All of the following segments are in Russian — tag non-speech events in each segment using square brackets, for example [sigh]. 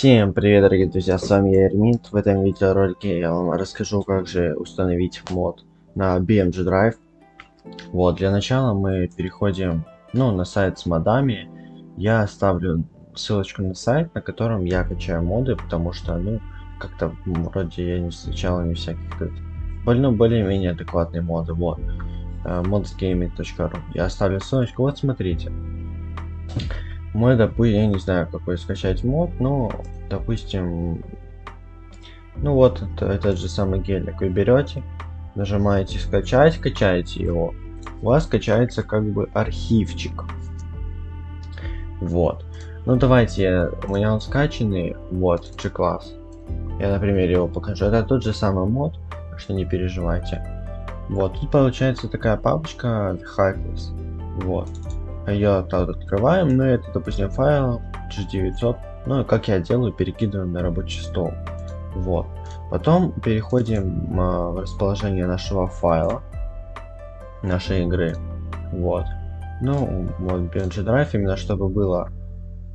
Всем привет, дорогие друзья, с вами я Эрминт. В этом видеоролике я вам расскажу, как же установить мод на BMG Drive. Вот, для начала мы переходим, ну, на сайт с модами. Я оставлю ссылочку на сайт, на котором я качаю моды, потому что, ну, как-то вроде я не встречал не всяких, ну, более-менее адекватные моды, вот. modsgaming.ru Я оставлю ссылочку, вот смотрите. Мы, допустим, я не знаю, какой скачать мод, но, допустим, ну вот, это, этот же самый гелик вы берете, нажимаете скачать, качаете его, у вас скачается как бы архивчик. Вот. Ну давайте, у меня он скачанный, вот, G-класс. Я на примере его покажу. Это тот же самый мод, так что не переживайте. Вот, тут получается такая папочка Hackless. Вот ее открываем, ну это, допустим, файл G900, ну как я делаю, перекидываем на рабочий стол. Вот. Потом переходим а, в расположение нашего файла, нашей игры. Вот. Ну, вот BNG Drive, именно чтобы было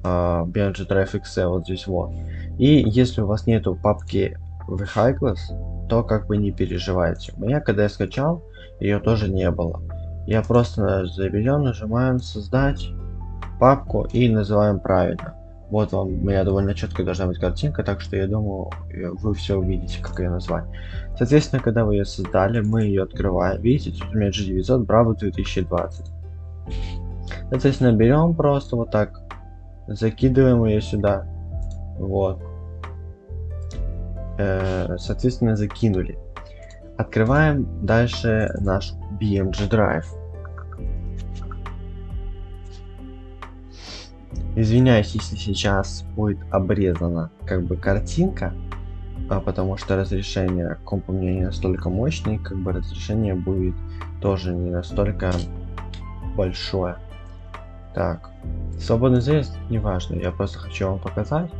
а, BNG Drive XE вот здесь вот. И если у вас нету папки Vehicles, то как бы не переживайте. У меня, когда я скачал, ее тоже не было. Я просто заберем, нажимаем создать папку и называем правильно. Вот вам, у меня довольно четко должна быть картинка, так что я думаю, вы все увидите, как ее назвать. Соответственно, когда вы ее создали, мы ее открываем. Видите, тут у меня G900 Bravo 2020. Соответственно, берем просто вот так, закидываем ее сюда. Вот. Э, соответственно, закинули. Открываем дальше наш BMG Drive. Извиняюсь, если сейчас будет обрезана как бы картинка, а потому что разрешение компа у меня не настолько мощное, как бы разрешение будет тоже не настолько большое. Так, свободный заезд не важно, я просто хочу вам показать.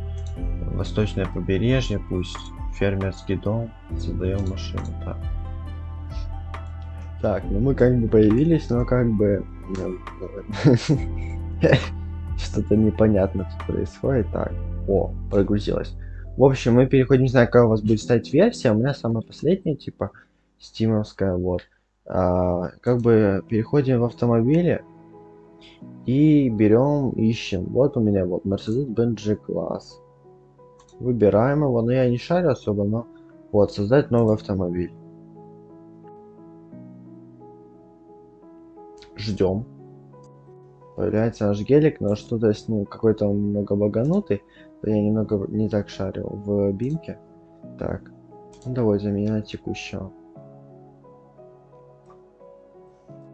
Восточное побережье, пусть фермерский дом, создаем машину. Так. Так, ну мы как бы появились, но как бы... Ну, [laughs] что-то непонятно происходит. Так, о, прогрузилось. В общем, мы переходим, не знаю, какая у вас будет стать версия. У меня самая последняя, типа, стимовская, вот. А, как бы переходим в автомобили и берем, ищем. Вот у меня вот Mercedes-Benz G-класс. Выбираем его, но я не шарю особо, но вот, создать новый автомобиль. Ждем. Появляется наш гелик, но что-то с ним какой-то он немного баганутый. Я немного не так шарил в бимке. Так, ну, давай заменяем текущего.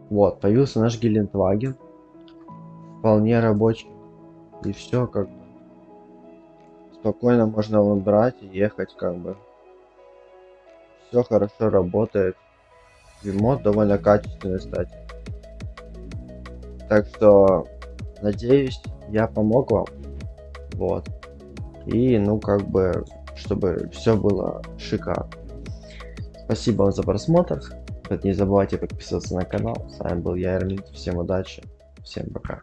Вот, появился наш Гелендваген. Вполне рабочий. И все как бы. Спокойно можно его брать и ехать как бы. Все хорошо работает. Ремонт довольно качественный, кстати. Так что, надеюсь, я помог вам. Вот. И, ну, как бы, чтобы все было шикарно. Спасибо за просмотр. Не забывайте подписываться на канал. С вами был я, Эрмин. Всем удачи. Всем пока.